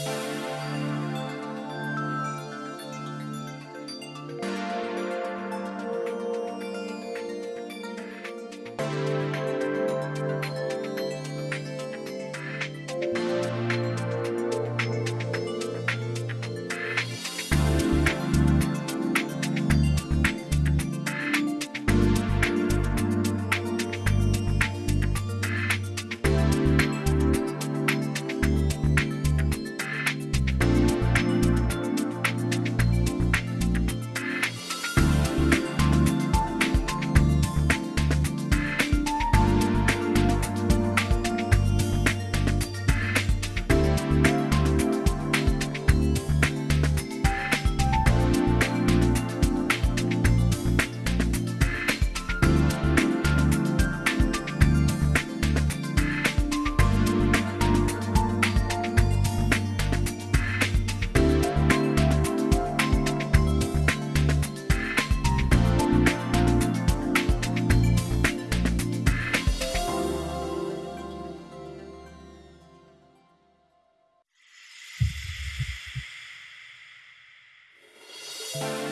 you す